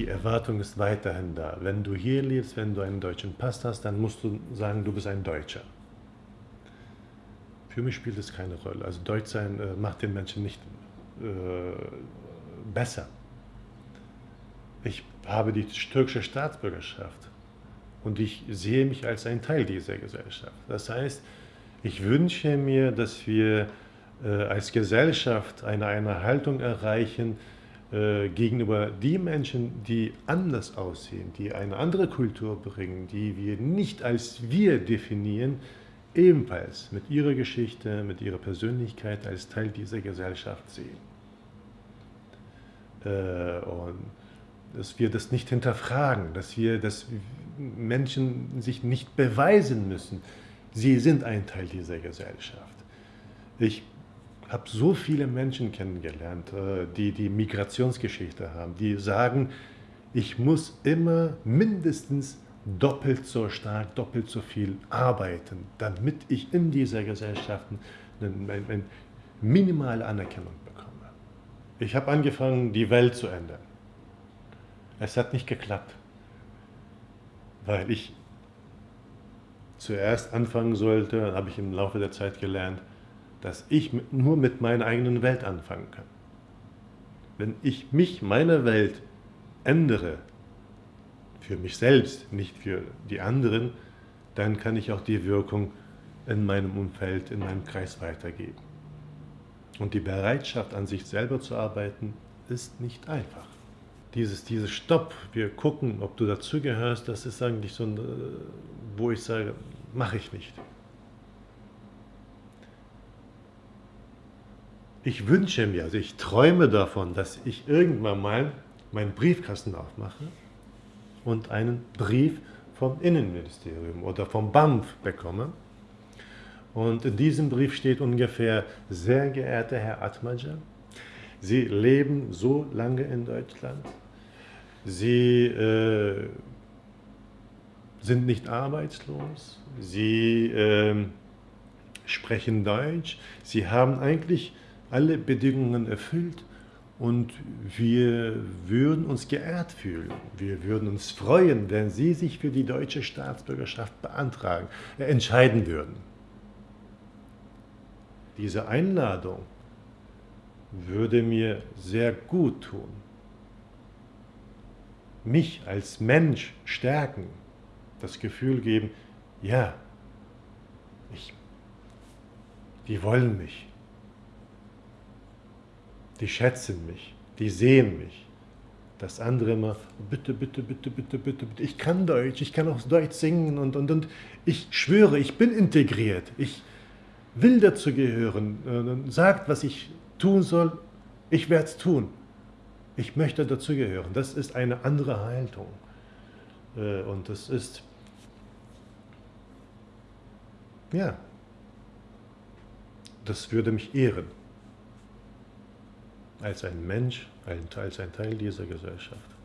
die Erwartung ist weiterhin da. Wenn du hier lebst, wenn du einen deutschen Pass hast, dann musst du sagen, du bist ein Deutscher. Für mich spielt es keine Rolle. Also Deutschsein äh, macht den Menschen nicht äh, besser. Ich habe die türkische Staatsbürgerschaft und ich sehe mich als ein Teil dieser Gesellschaft. Das heißt, ich wünsche mir, dass wir äh, als Gesellschaft eine, eine Haltung erreichen äh, gegenüber die Menschen, die anders aussehen, die eine andere Kultur bringen, die wir nicht als wir definieren, ebenfalls mit ihrer Geschichte, mit ihrer Persönlichkeit als Teil dieser Gesellschaft sehen. Äh, und dass wir das nicht hinterfragen, dass wir, dass Menschen sich nicht beweisen müssen, sie sind ein Teil dieser Gesellschaft. Ich habe so viele Menschen kennengelernt, äh, die die Migrationsgeschichte haben, die sagen, ich muss immer mindestens doppelt so stark, doppelt so viel arbeiten, damit ich in dieser Gesellschaft eine, minimale Anerkennung bekomme. Ich habe angefangen, die Welt zu ändern. Es hat nicht geklappt, weil ich zuerst anfangen sollte, habe ich im Laufe der Zeit gelernt, dass ich nur mit meiner eigenen Welt anfangen kann. Wenn ich mich, meine Welt ändere, für mich selbst, nicht für die anderen, dann kann ich auch die Wirkung in meinem Umfeld, in meinem Kreis weitergeben. Und die Bereitschaft, an sich selber zu arbeiten, ist nicht einfach dieses, dieses Stopp, wir gucken, ob du dazugehörst, das ist eigentlich so, ein, äh, wo ich sage, mache ich nicht. Ich wünsche mir, also ich träume davon, dass ich irgendwann mal meinen Briefkasten aufmache und einen Brief vom Innenministerium oder vom BAMF bekomme. Und in diesem Brief steht ungefähr, sehr geehrter Herr Atmaja, Sie leben so lange in Deutschland, Sie äh, sind nicht arbeitslos, Sie äh, sprechen Deutsch, Sie haben eigentlich alle Bedingungen erfüllt und wir würden uns geehrt fühlen. Wir würden uns freuen, wenn Sie sich für die deutsche Staatsbürgerschaft beantragen, äh, entscheiden würden. Diese Einladung würde mir sehr gut tun mich als Mensch stärken, das Gefühl geben, ja, ich, die wollen mich, die schätzen mich, die sehen mich. Das andere immer, bitte, bitte, bitte, bitte, bitte, bitte, ich kann Deutsch, ich kann auch Deutsch singen und, und, und ich schwöre, ich bin integriert, ich will dazu gehören, sagt, was ich tun soll, ich werde es tun. Ich möchte dazugehören. Das ist eine andere Haltung. Äh, und das ist, ja, das würde mich ehren. Als ein Mensch, als ein Teil dieser Gesellschaft.